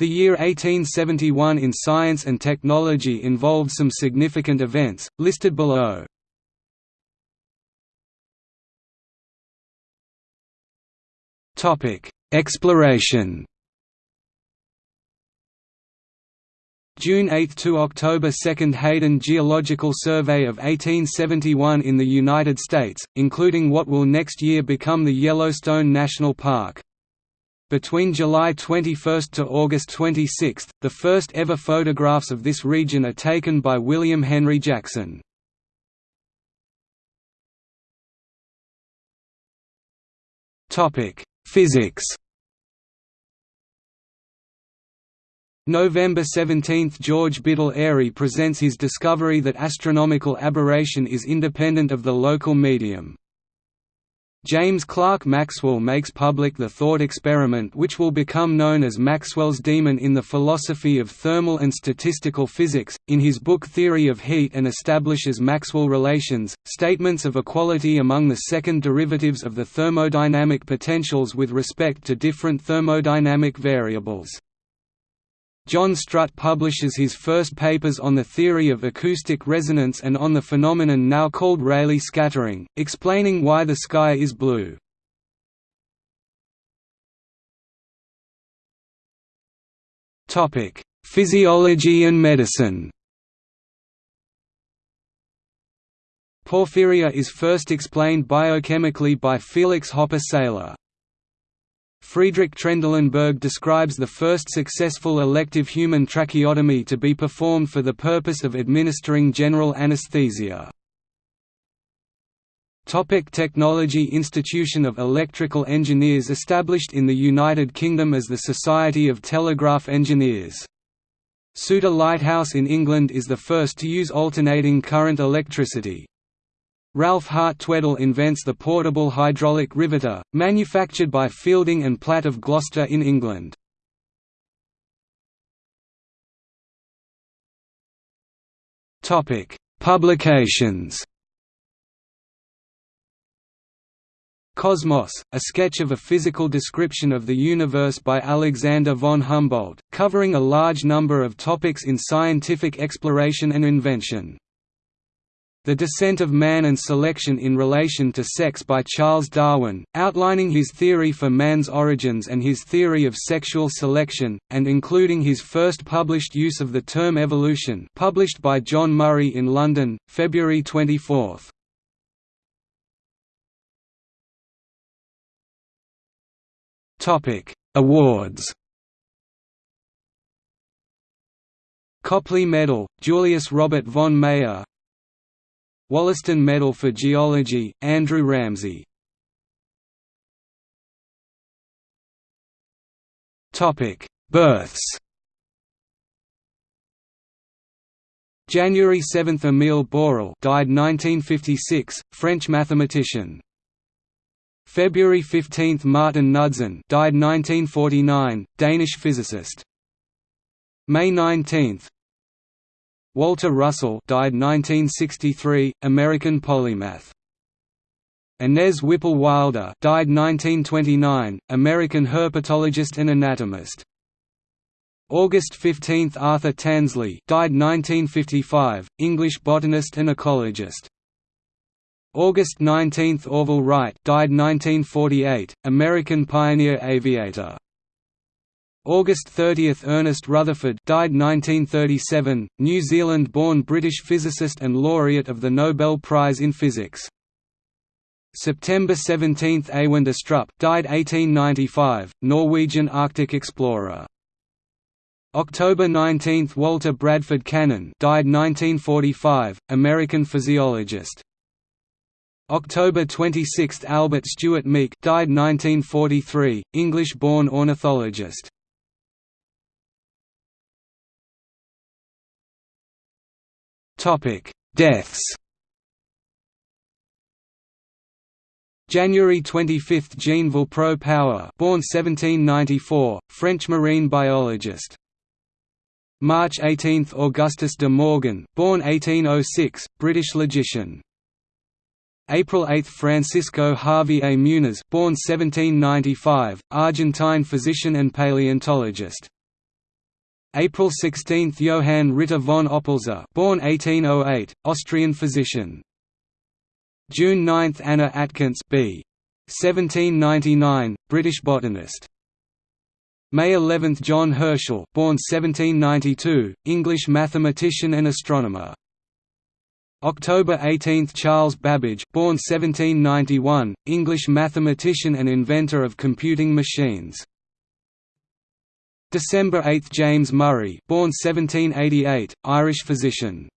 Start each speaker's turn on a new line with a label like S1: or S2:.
S1: The year 1871 in science and technology involved some significant events, listed below. Exploration June 8 to October 2 Hayden Geological Survey of 1871 in the United States, including what will next year become the Yellowstone National Park. Between July 21 to August 26, the first ever photographs of this region are taken by William Henry Jackson. Physics November 17 – George Biddle Airy presents his discovery that astronomical aberration is independent of the local medium. James Clerk Maxwell makes public the thought experiment which will become known as Maxwell's demon in the philosophy of thermal and statistical physics, in his book Theory of Heat and establishes Maxwell relations, statements of equality among the second derivatives of the thermodynamic potentials with respect to different thermodynamic variables. John Strutt publishes his first papers on the theory of acoustic resonance and on the phenomenon now called Rayleigh scattering, explaining why the sky is blue. Physiology and medicine Porphyria is first explained biochemically by Felix Hoppe Seyler. Friedrich Trendelenburg describes the first successful elective human tracheotomy to be performed for the purpose of administering general anesthesia. Topic Technology Institution of Electrical Engineers established in the United Kingdom as the Society of Telegraph Engineers. Souter Lighthouse in England is the first to use alternating current electricity, Ralph Hart Tweddle invents the portable hydraulic riveter, manufactured by Fielding and Platt of Gloucester in England. Publications Cosmos, a sketch of a physical description of the universe by Alexander von Humboldt, covering a large number of topics in scientific exploration and invention. The Descent of Man and Selection in Relation to Sex by Charles Darwin, outlining his theory for man's origins and his theory of sexual selection, and including his first published use of the term evolution published by John Murray in London, February 24. Awards Copley Medal, Julius Robert von Mayer Wollaston Medal for Geology, Andrew Ramsay Births January 7 – Emile Borel died 1956, French mathematician. February 15 – Martin Knudsen died 1949, Danish physicist. May 19 Walter Russell died 1963, American polymath. Inez Whipple Wilder died 1929, American herpetologist and anatomist. August 15 Arthur Tansley died 1955, English botanist and ecologist. August 19 Orville Wright died 1948, American pioneer aviator. August 30 – Ernest Rutherford died 1937, New Zealand-born British physicist and laureate of the Nobel Prize in Physics. September 17 – Eyvind Astrup died 1895, Norwegian Arctic explorer. October 19 – Walter Bradford Cannon died 1945, American physiologist. October 26 – Albert Stuart Meek died 1943, English-born ornithologist. Topic: Deaths. January 25 – Jean Villepreux Power born 1794, French marine biologist. March 18 – Augustus de Morgan born 1806, British logician. April 8 – Francisco Javier Muniz born 1795, Argentine physician and paleontologist. April 16 – Johann Ritter von Oppolzer born 1808, Austrian physician. June 9 – Anna Atkins b. 1799, British botanist. May 11 – John Herschel born 1792, English mathematician and astronomer. October 18 – Charles Babbage born 1791, English mathematician and inventor of computing machines. December 8 – James Murray born 1788, Irish physician